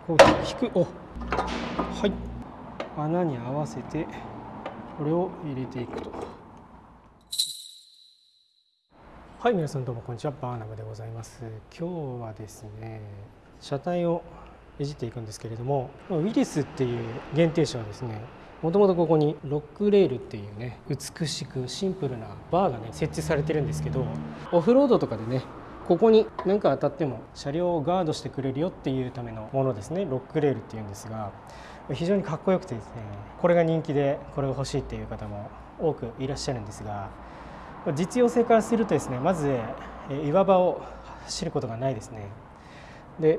こう引く。おはい。穴に合わせてこれを入れていくと。はい皆さんどうもこんにちは。バーナムでございます。今日はですね車体をいじっていくんですけれどもウィリスっていう限定車はですねもともとここにロックレールっていうね美しくシンプルなバーがね設置されてるんですけどオフロードとかでねここに何か当たっても車両をガードしてくれるよっていうためのものですね。ロックレールっていうんですが非常にかっこよくてですねこれが人気でこれが欲しいっていう方も多くいらっしゃるんですが実用性からするとですねまず岩場を走ることがないですね。で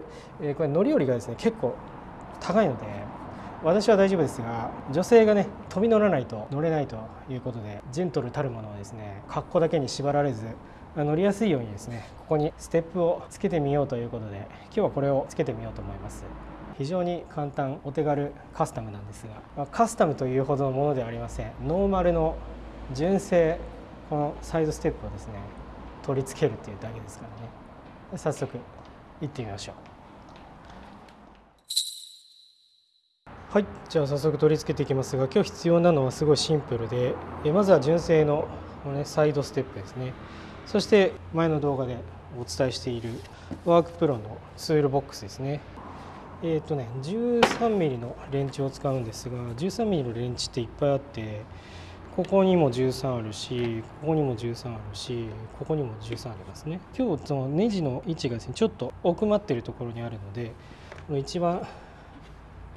これ乗り降りがですね結構高いので私は大丈夫ですが女性がね飛び乗らないと乗れないということでジェントルたるものはですね格好だけに縛られず乗りやすいようにですねここにステップをつけてみようということで今日はこれをつけてみようと思います。非常に簡単お手軽カスタムなんですが、カスタムというほどのものではありません。ノーマルの純正このサイドステップをですね取り付けるっていうだけですからね。早速行ってみましょう。はいじゃあ早速取り付けていきますが今日必要なのはすごいシンプルでまずは純正のこの、ね、サイドステップですね。そして前の動画でお伝えしているワークプロのツールボックスですね。えっ、ー、とね 13mm のレンチを使うんですが 13mm のレンチっていっぱいあってここにも13あるしここにも13あるしここにも13ありますね。今日そのネジの位置がですねちょっと奥まってるところにあるのでこの一番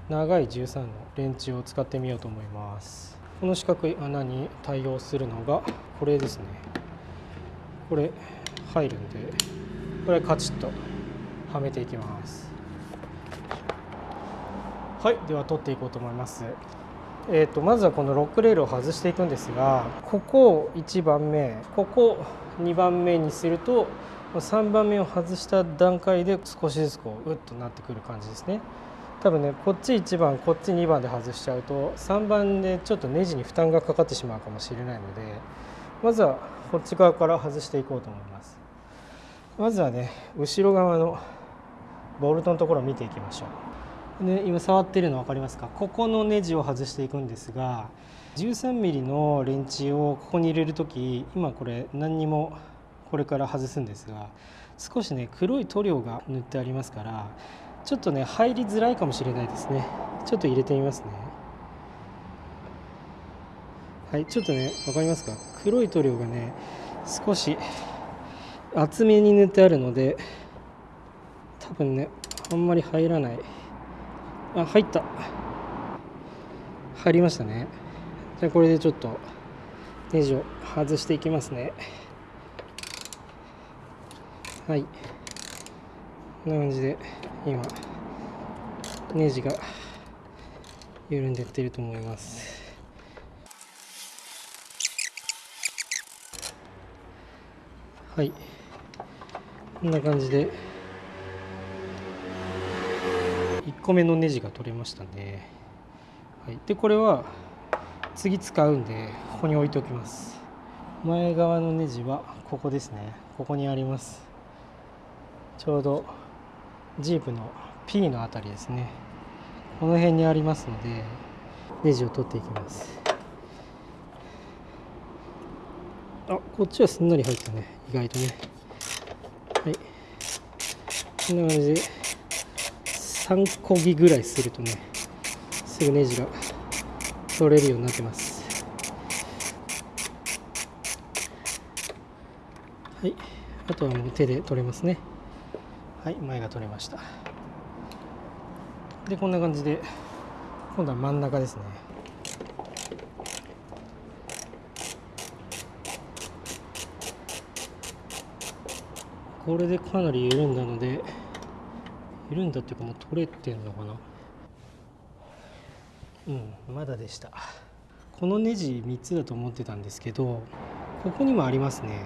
長い13のレンチを使ってみようと思います。この四角い穴に対応するのがこれですね。これ入るんでこれカチッとはめていきます。はいでは取っていこうと思います。えーと、まずはこのロックレールを外していくんですがここを1番目ここ2番目にすると3番目を外した段階で少しずつこううっとなってくる感じですね。多分ねこっち1番こっち2番で外しちゃうと3番でちょっとネジに負担がかかってしまうかもしれないのでまずはこっち側から外していこうと思います。まずはね後ろ側のボルトのところを見ていきましょう。で今触ってるの分かりますか？ここのネジを外していくんですが 13mm のレンチをここに入れる時今これ何にもこれから外すんですが少しね黒い塗料が塗ってありますからちょっとね入りづらいかもしれないですね。ちょっと入れてみますね。はいちょっとね分かりますか？黒い塗料がね少し厚めに塗ってあるので多分ねあんまり入らない。あ入った。入りましたね。じゃあこれでちょっとネジを外していきますね。はい。こんな感じで今ネジが緩んでってると思います。はい。こんな感じで。1個目のネジが取れましたね、はい、でこれは次使うんでここに置いておきます。前側のネジはここですね。ここにあります。ちょうどジープの P の辺りですね。この辺にありますのでネジを取っていきます。あこっちはすんなり入ったね。意外とね。はい。こんな感じで3こぎぐらいするとねすぐネジが取れるようになってます。はい。あとはもう手で取れますね。はい。前が取れました。でこんな感じで今度は真ん中ですね。これでかなり緩んだのでいるんだっていうかもう取れてんのかな。うんまだでした。このネジ3つだと思ってたんですけどここにもありますね。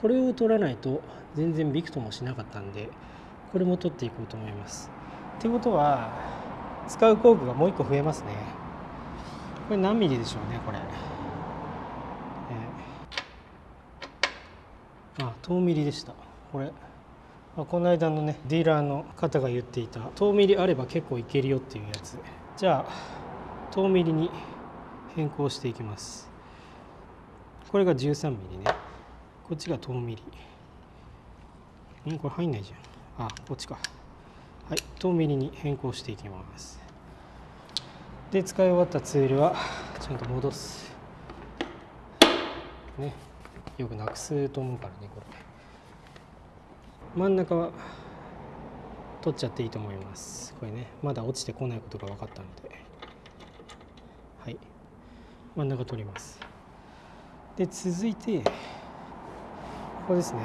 これを取らないと全然ビクともしなかったんでこれも取っていこうと思います。ってことは使う工具がもう1個増えますね。これ何ミリでしょうねこれ、えー、あ遠ミリでした。これ、この間のねディーラーの方が言っていた遠ミリあれば結構いけるよっていうやつ。じゃあ遠ミリに変更していきます。これが13ミリね。こっちが遠ミリんこれ入んないじゃん。あこっちか。はい遠ミリに変更していきます。で使い終わったツールはちゃんと戻す。ね。よくなくすと思うからねこれ。真ん中は取っちゃっていいと思います。これねまだ落ちてこないことが分かったので。はい。真ん中取ります。で続いてここですね。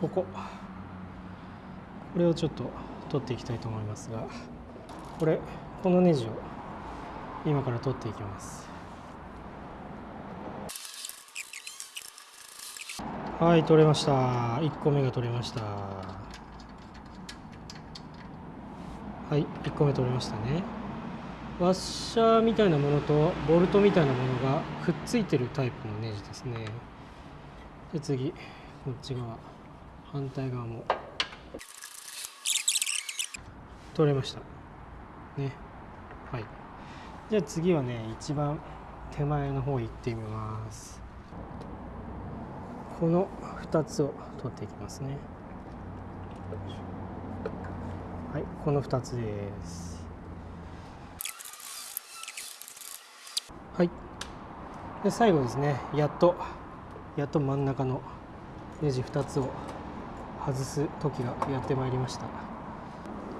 ここ。これをちょっと取っていきたいと思いますがこれこのネジを今から取っていきます。はい取れました。1個目が取れました。はい1個目取れましたね。ワッシャーみたいなものとボルトみたいなものがくっついてるタイプのネジですね。で次。こっち側。反対側も。取れました。ね。はい。じゃあ次はね一番手前の方行ってみます。この2つを取っていきますね。はいこの2つです。はい。で最後ですね。やっとやっと真ん中のネジ2つを外す時がやってまいりました。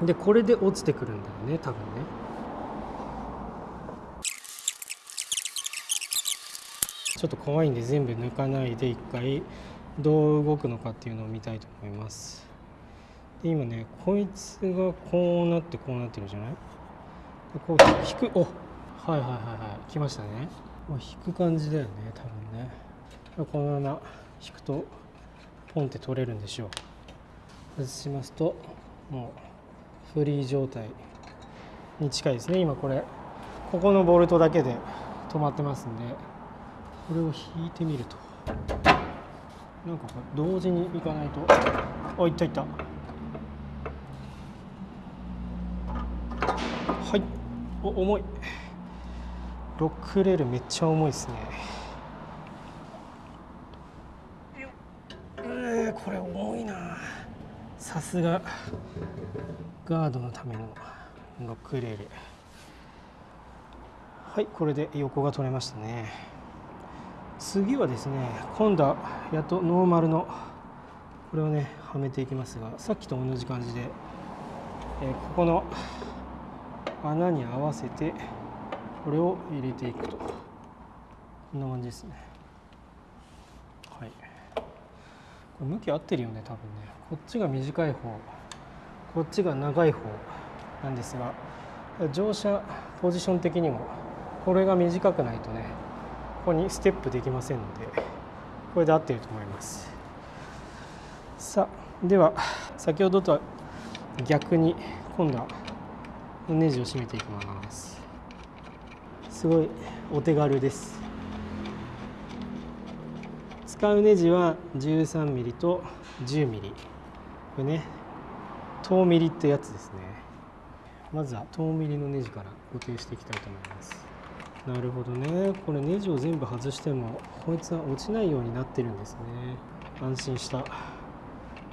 でこれで落ちてくるんだよね多分ね。ちょっと怖いんで全部抜かないで一回どう動くのかっていうのを見たいと思います。で今ねこいつがこうなってこうなってるじゃない？でこう引くおはいはいはいはい来ましたね。もう引く感じだよね多分ね。このまま引くとポンって取れるんでしょう。外しますともうフリー状態に近いですね。今これここのボルトだけで止まってますんで。これを引いてみると。なんか同時にいかないと。あいったいった。はい。お重い。ロックレールめっちゃ重いですね。えー、これ重いな。さすが。ガードのためのロックレール。はいこれで横が取れましたね。次はですね今度はやっとノーマルのこれをねはめていきますがさっきと同じ感じで、えー、ここの穴に合わせてこれを入れていくと。こんな感じですね。はい。これ向き合ってるよね多分ね。こっちが短い方。こっちが長い方なんですが乗車ポジション的にもこれが短くないとねここにステップできませんのでこれで合っていると思います。さあでは先ほどとは逆に今度はネジを締めていきます。すごいお手軽です。使うネジは 13mm と 10mm これね遠ミリってやつですね。まずは遠ミリのネジから固定していきたいと思います。なるほどね。これネジを全部外してもこいつは落ちないようになってるんですね。安心した。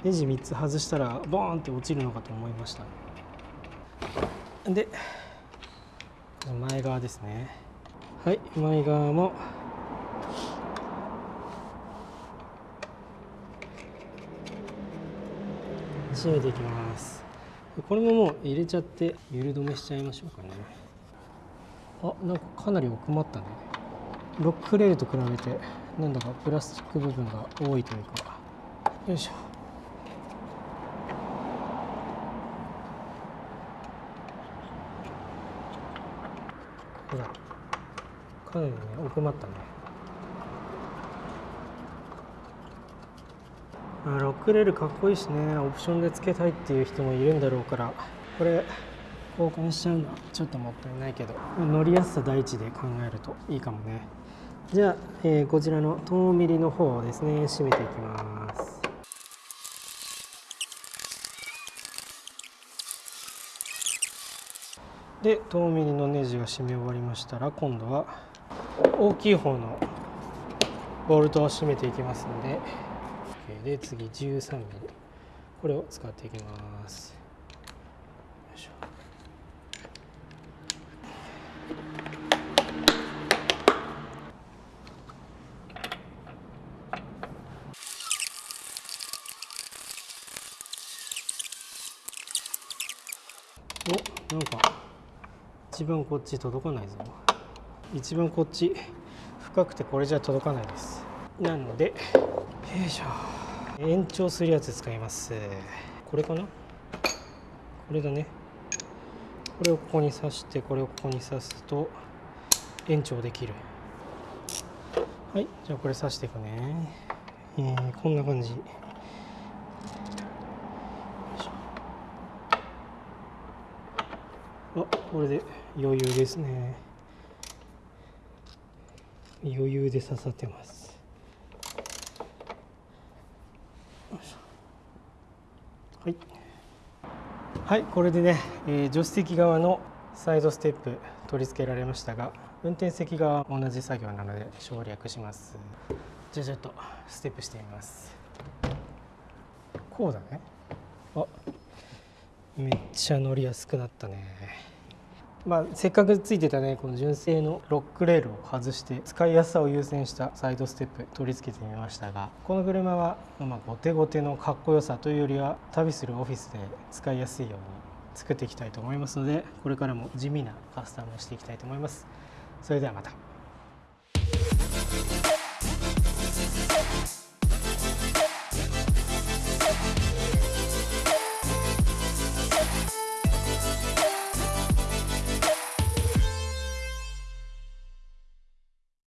ネジ3つ外したらボーンって落ちるのかと思いました。で前側ですね。はい前側も。締めていきます。これももう入れちゃってゆる止めしちゃいましょうかね。あなんかかなり奥まったね。ロックレールと比べてなんだかプラスチック部分が多いというか。よいしょ。ほら。かなりね奥まったね。ロックレールかっこいいしね。オプションで付けたいっていう人もいるんだろうから。これ交換しちゃうのはちょっともったいないけど、まあ、乗りやすさ第一で考えるといいかもね。じゃあ、えー、こちらの遠ミリの方をですね締めていきます。で遠ミリのネジが締め終わりましたら今度は大きい方のボルトを締めていきますので。で次 13mm これを使っていきます。よいしょ。一番こっち届かないぞ。一番こっち深くてこれじゃ届かないです。なのでよいしょ。延長するやつ使います。これかな？これだね。これをここに刺してこれをここに刺すと延長できる。はいじゃあこれ刺していくね。えー、こんな感じ。あこれで余裕ですね。余裕で刺さってます。はい。はいこれでね、えー、助手席側のサイドステップ取り付けられましたが運転席側同じ作業なので省略します。じゃあちょっとステップしてみます。こうだね。あめっちゃ乗りやすくなったねまあ、せっかくついてたねこの純正のロックレールを外して使いやすさを優先したサイドステップ取り付けてみましたがこの車はまあゴテゴテのかっこよさというよりは旅するオフィスで使いやすいように作っていきたいと思いますのでこれからも地味なカスタムをしていきたいと思います。それではまた。